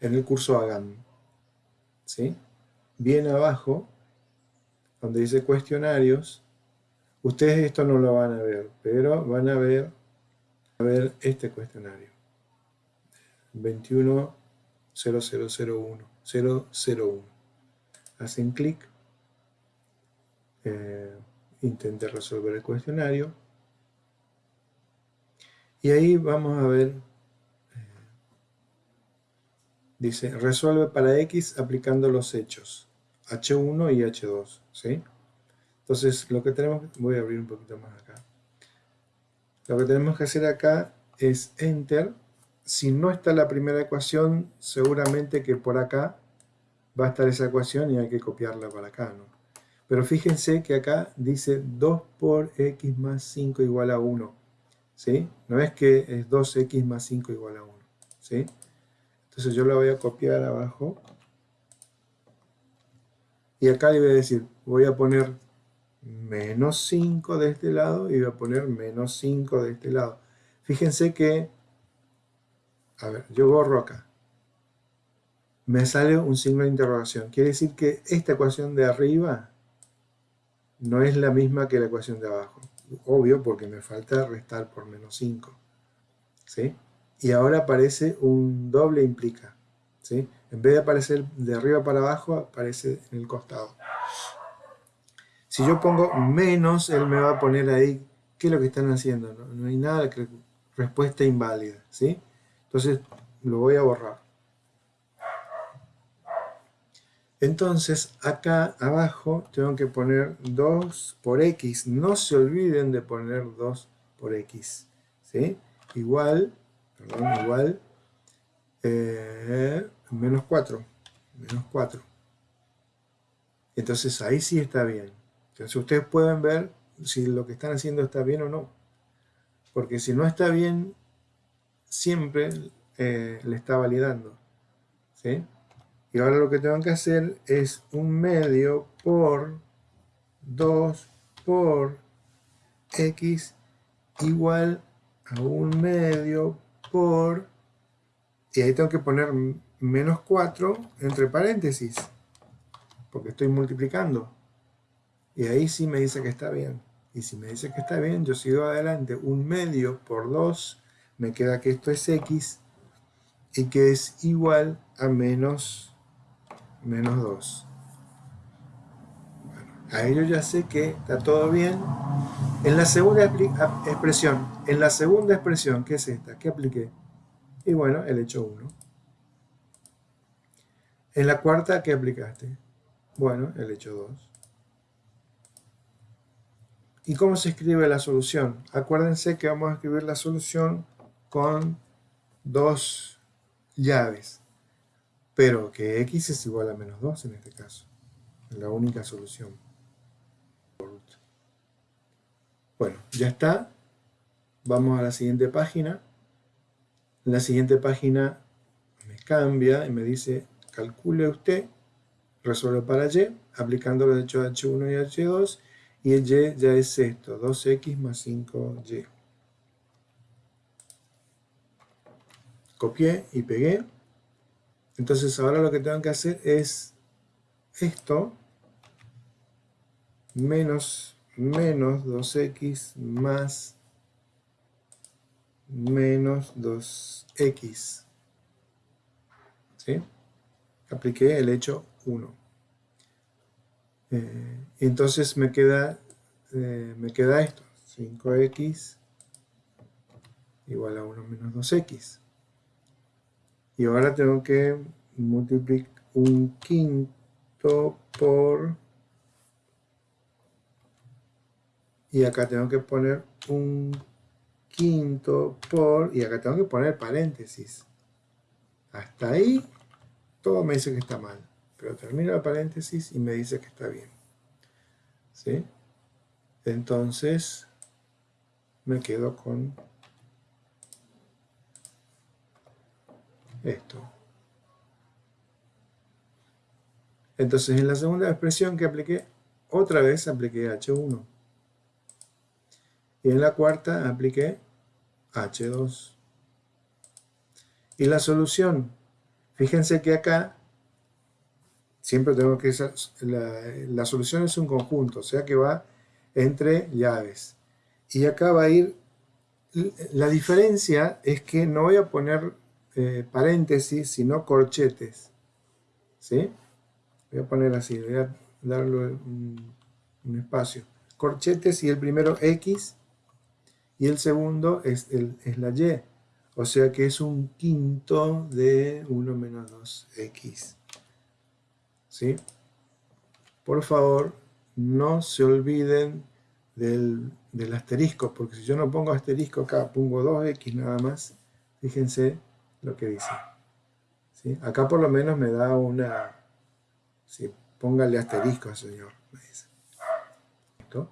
en el curso Hagan. ¿Sí? Bien abajo, donde dice cuestionarios, ustedes esto no lo van a ver, pero van a ver, a ver este cuestionario. 210001 001. Hacen clic, eh, intenten resolver el cuestionario y ahí vamos a ver, dice, resuelve para X aplicando los hechos, H1 y H2, ¿sí? Entonces, lo que tenemos, voy a abrir un poquito más acá. Lo que tenemos que hacer acá es Enter. Si no está la primera ecuación, seguramente que por acá va a estar esa ecuación y hay que copiarla para acá, ¿no? Pero fíjense que acá dice 2 por x más 5 igual a 1. ¿Sí? No es que es 2x más 5 igual a 1. ¿Sí? Entonces yo la voy a copiar abajo. Y acá le voy a decir, voy a poner menos 5 de este lado y voy a poner menos 5 de este lado. Fíjense que, a ver, yo borro acá. Me sale un signo de interrogación. Quiere decir que esta ecuación de arriba no es la misma que la ecuación de abajo. Obvio, porque me falta restar por menos 5. ¿Sí? Y ahora aparece un doble implica. ¿Sí? En vez de aparecer de arriba para abajo, aparece en el costado. Si yo pongo menos, él me va a poner ahí, ¿qué es lo que están haciendo? No, hay nada, que, respuesta inválida, ¿sí? Entonces, lo voy a borrar. Entonces, acá abajo tengo que poner 2 por x. No se olviden de poner 2 por x, ¿sí? Igual, perdón, igual, eh, menos 4, menos 4. Entonces, ahí sí está bien. Entonces ustedes pueden ver si lo que están haciendo está bien o no. Porque si no está bien, siempre eh, le está validando. ¿sí? Y ahora lo que tengo que hacer es un medio por 2 por x igual a un medio por... Y ahí tengo que poner menos 4 entre paréntesis. Porque estoy multiplicando. Y ahí sí me dice que está bien. Y si me dice que está bien, yo sigo adelante. Un medio por 2, me queda que esto es x y que es igual a menos, menos 2. Ahí yo ya sé que está todo bien. En la segunda expresión, en la segunda expresión, ¿qué es esta? ¿Qué apliqué? Y bueno, el hecho 1. En la cuarta, ¿qué aplicaste? Bueno, el hecho 2. ¿Y cómo se escribe la solución? Acuérdense que vamos a escribir la solución con dos llaves, pero que x es igual a menos 2 en este caso, la única solución. Bueno, ya está. Vamos a la siguiente página. la siguiente página me cambia y me dice, calcule usted, resuelve para y, aplicando los hechos h1 y h2, y el y ya es esto, 2x más 5y. Copié y pegué. Entonces ahora lo que tengo que hacer es esto menos, menos 2x más menos 2x. ¿Sí? Apliqué el hecho 1. Eh, entonces me queda, eh, me queda esto, 5x igual a 1 menos 2x. Y ahora tengo que multiplicar un quinto por... Y acá tengo que poner un quinto por... Y acá tengo que poner paréntesis. Hasta ahí todo me dice que está mal pero termina el paréntesis y me dice que está bien. ¿Sí? Entonces, me quedo con esto. Entonces, en la segunda expresión que apliqué, otra vez apliqué H1. Y en la cuarta apliqué H2. Y la solución Fíjense que acá siempre tengo que... La, la solución es un conjunto, o sea que va entre llaves. Y acá va a ir... La diferencia es que no voy a poner eh, paréntesis, sino corchetes. ¿Sí? Voy a poner así, voy a darle un, espacio. Corchetes y el primero X y el segundo es, es la Y. O sea que es un quinto de 1 menos 2x. ¿Sí? Por favor, no se olviden del, asterisco, porque si yo no pongo asterisco acá, pongo 2x nada más, fíjense lo que dice. ¿Sí? Acá por lo menos me da una... ¿sí? Póngale asterisco, señor, me dice. ¿Esto?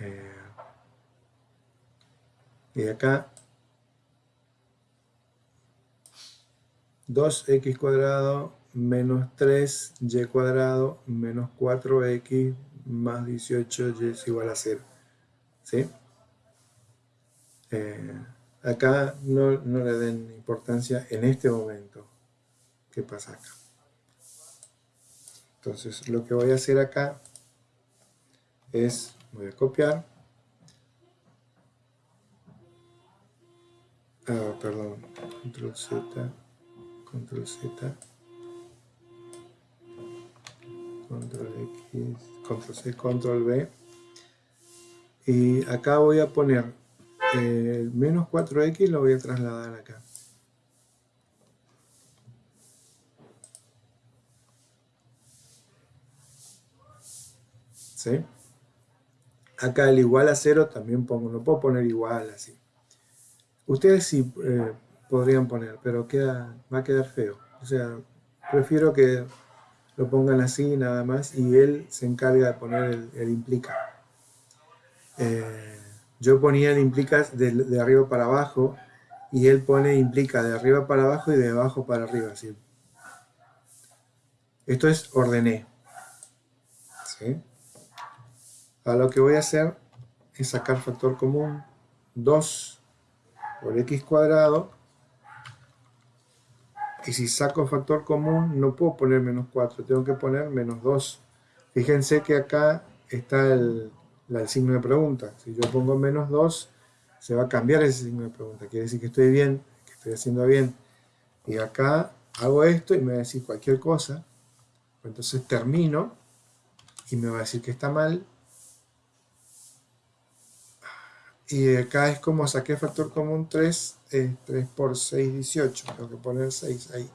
Eh, y acá 2x cuadrado menos 3y cuadrado menos 4x más 18y es igual a 0. ¿Sí? Eh, acá no, no, le den importancia en este momento. ¿Qué pasa acá? Entonces lo que voy a hacer acá es, voy a copiar. Ah, perdón, control Z, control Z control X, control C, control V. Y acá voy a poner el menos 4X, lo voy a trasladar acá. ¿Sí? Acá el igual a 0 también pongo, no puedo poner igual así. Ustedes sí eh, podrían poner, pero queda, va a quedar feo. O sea, prefiero que lo pongan así nada más y él se encarga de poner el, implica. Eh, yo ponía el implica de, arriba para abajo y él pone implica de arriba para abajo y de abajo para arriba. Así. Esto es ordené. ¿Sí? Ahora lo que voy a hacer es sacar factor común 2 por x cuadrado y si saco factor común, no puedo poner menos 4, tengo que poner menos 2. Fíjense que acá está el, signo de pregunta. Si yo pongo menos 2, se va a cambiar ese signo de pregunta. Quiere decir que estoy bien, que estoy haciendo bien. Y acá hago esto y me va a decir cualquier cosa. Entonces termino y me va a decir que está mal. Y acá es como saqué factor común 3 3 por 6, 18. Tengo que poner 6 ahí.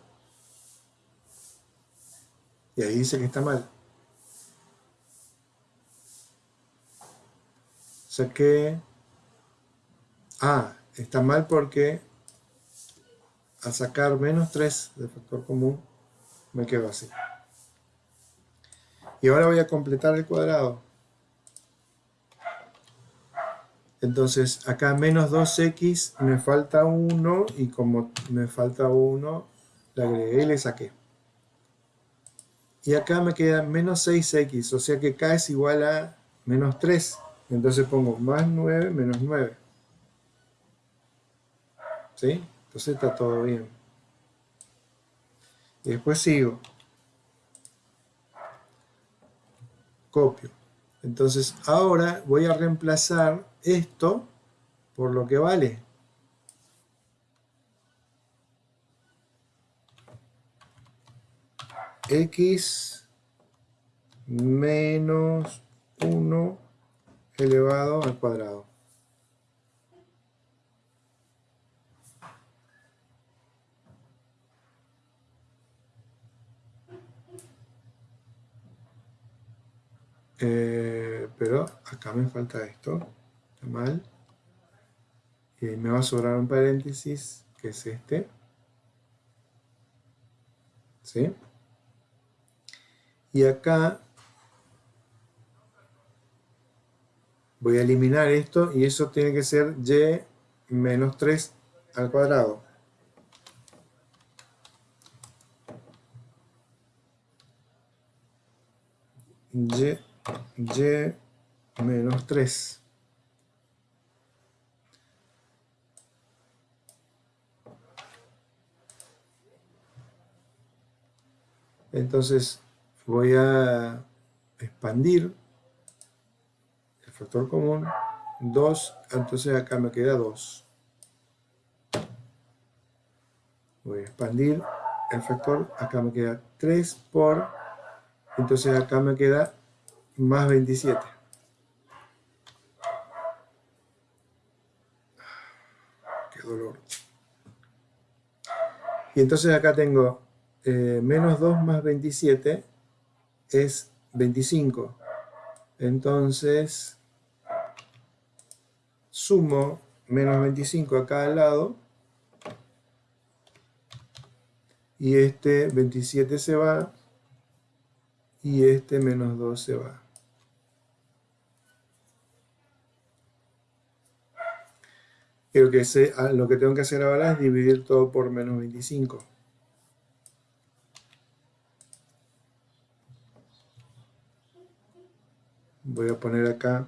Y ahí dice que está mal. Saqué... Ah, está mal porque al sacar menos 3 de factor común me quedo así. Y ahora voy a completar el cuadrado. Entonces acá menos 2x me falta 1 y como me falta 1 le agregué y le saqué. Y acá me queda menos 6x, o sea que k es igual a menos 3. Entonces pongo más 9 menos 9. ¿Sí? Entonces está todo bien. Y después sigo. Copio. Entonces ahora voy a reemplazar esto por lo que vale. x menos 1 elevado al cuadrado. Eh, pero acá me falta esto mal. Me va a sobrar un paréntesis, que es este. ¿Sí? Y acá voy a eliminar esto y eso tiene que ser y menos 3 al cuadrado. y, y menos 3. Entonces voy a expandir el factor común 2, entonces acá me queda 2. Voy a expandir el factor, acá me queda 3 por, entonces acá me queda más 27. Qué dolor. Y entonces acá tengo eh, menos 2 más 27 es 25. Entonces, sumo menos 25 acá al lado. Y este 27 se va. Y este menos 2 se va. Lo que, ah, lo que tengo que hacer ahora es dividir todo por menos 25. Voy a poner acá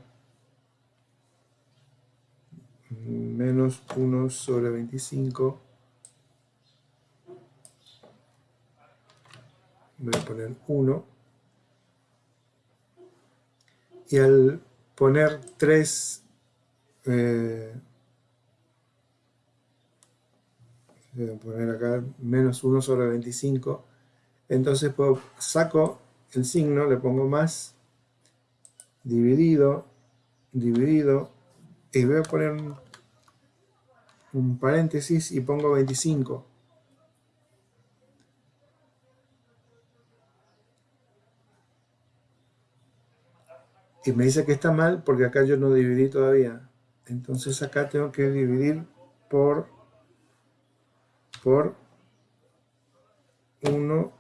menos 1 sobre 25 voy a poner 1 y al poner 3 eh, voy a poner acá menos 1 sobre 25 entonces puedo, saco el signo, le pongo más dividido, dividido, y voy a poner un, paréntesis y pongo 25. Y me dice que está mal porque acá yo no dividí todavía. Entonces acá tengo que dividir por, por 1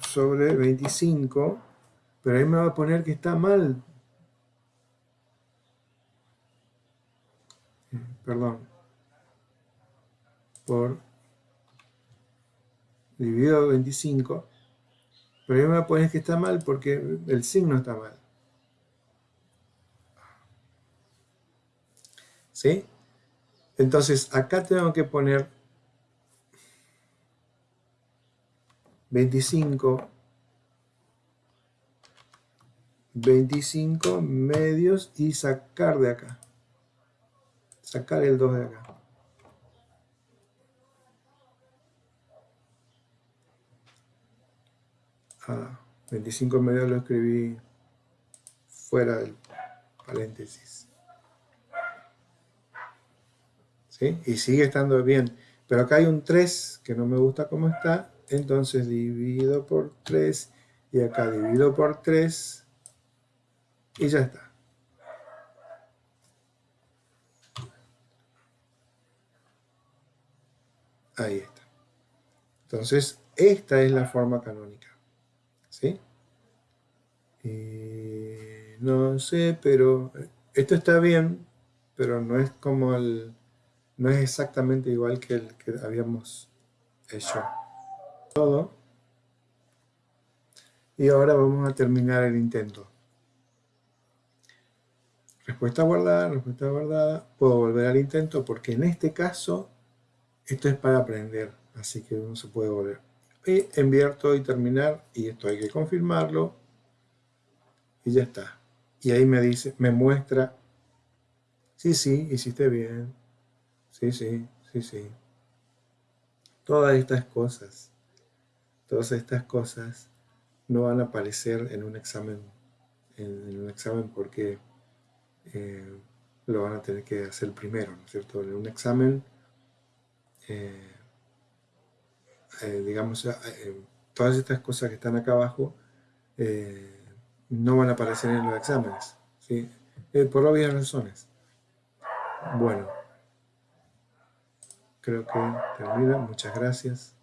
sobre 25 pero ahí me va a poner que está mal. Perdón. Por dividido 25. Pero ahí me va a poner que está mal porque el signo está mal. ¿Sí? Entonces acá tengo que poner 25 25 medios y sacar de acá. Sacar el 2 de acá. Ah, 25 medios lo escribí fuera del paréntesis. ¿Sí? Y sigue estando bien. Pero acá hay un 3 que no me gusta cómo está. Entonces divido por 3 y acá divido por 3 y ya está. Ahí está. Entonces, esta es la forma canónica. ¿Sí? no sé, pero esto está bien, pero no es como el... No es exactamente igual que el que habíamos hecho. Todo. Y ahora vamos a terminar el intento. Respuesta guardada, respuesta guardada. Puedo volver al intento porque en este caso esto es para aprender, así que uno se puede volver. Y enviar todo y terminar, y esto hay que confirmarlo, y ya está. Y ahí me dice, me muestra, sí, sí, hiciste bien, sí, sí, sí, sí. Todas estas cosas, todas estas cosas no van a aparecer en un examen, en un examen porque eh, lo van a tener que hacer primero, ¿no es cierto? En un examen, eh, eh, digamos, todas estas cosas que están acá abajo no van a aparecer en los exámenes, ¿sí? por obvias razones. Bueno, creo que termina. Muchas gracias.